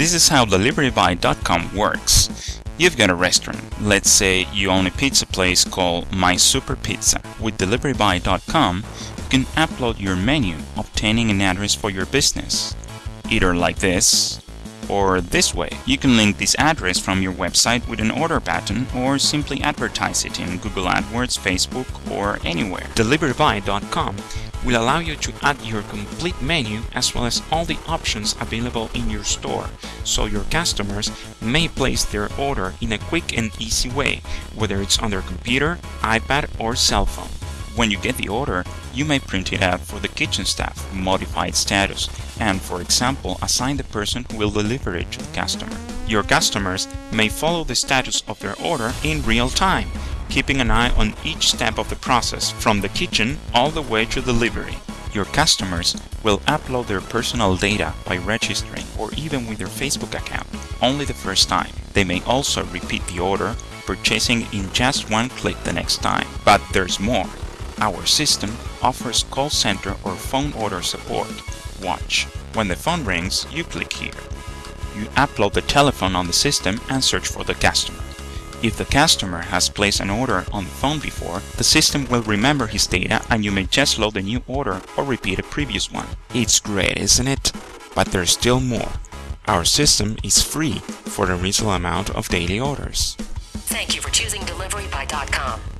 This is how DeliveryBy.com works. You've got a restaurant. Let's say you own a pizza place called My Super Pizza. With DeliveryBy.com, you can upload your menu, obtaining an address for your business. Either like this or this way. You can link this address from your website with an order button or simply advertise it in Google AdWords, Facebook or anywhere. Deliverybuy.com will allow you to add your complete menu as well as all the options available in your store, so your customers may place their order in a quick and easy way, whether it's on their computer, iPad or cell phone. When you get the order, you may print it out for the kitchen staff, modify its status, and for example, assign the person who will deliver it to the customer. Your customers may follow the status of their order in real time, keeping an eye on each step of the process from the kitchen all the way to delivery. Your customers will upload their personal data by registering or even with their Facebook account only the first time. They may also repeat the order, purchasing in just one click the next time. But there's more. Our system offers call center or phone order support. Watch. When the phone rings, you click here. You upload the telephone on the system and search for the customer. If the customer has placed an order on the phone before, the system will remember his data and you may just load a new order or repeat a previous one. It's great, isn't it? But there's still more. Our system is free for a reasonable amount of daily orders. Thank you for choosing deliverybuy.com.